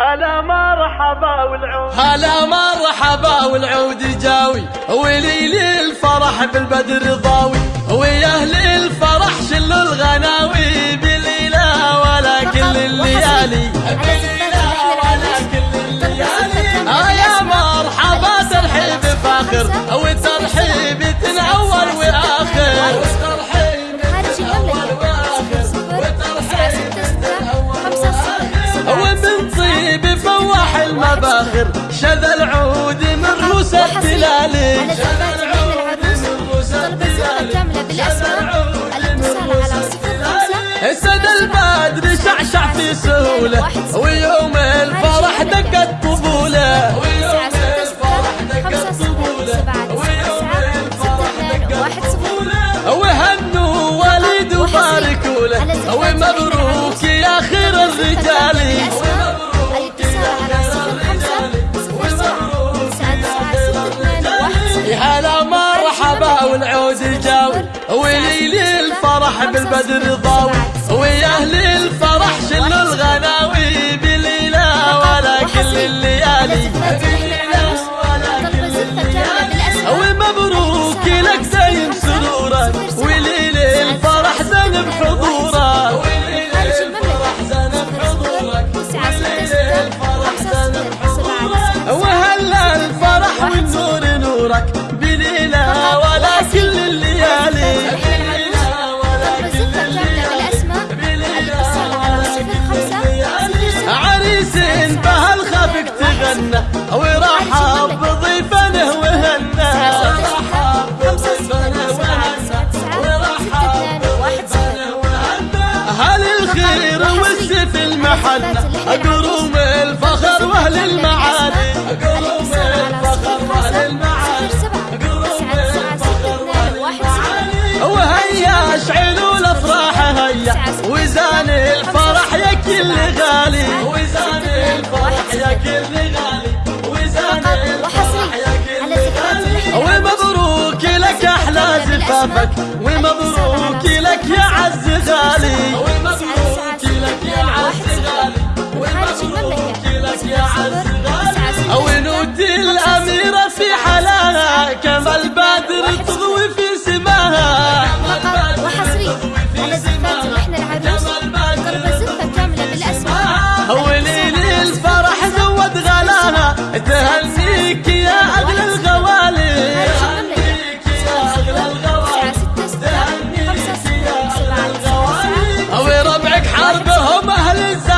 هلا مرحبا والعود. هلا مرحبا والعود جاوي. وليلي الفرح بالبدر ضاوي. ويا أهل الفرح شلوا الغناوي. بالليلة ولا كل الليالي. المباخر شذا العود من روس التلالي شذا العود من روس التلالي شذا العود من روس التلالي سد البدر شعشع في سهولة. ويوم الفرح دقت طبولة ويوم الفرح دقت طبولة وليلي الفرح بالبدر ضاوي. المحنة قروم الفخر وأهل المعالي قروم الفخر وأهل المعالي قروم الفخر وأهل المعالي وهيا اشعلوا الأفراح هيا. وزان الفرح يا كل غالي. وزان الفرح يا كل غالي. وزان الفرح يا كل غالي. ومبروك لك أحلى زفافك. ومبروك لك يا عز غالي. البدر تضوي في سماها. فقط وحصري. على زفات اللحن العروس ضربة زفة كاملة بالأسماء. وليل الفرح زود غلاها. تهنيك يا أغلى الغوالي. وربعك حربهم أهل الزعامه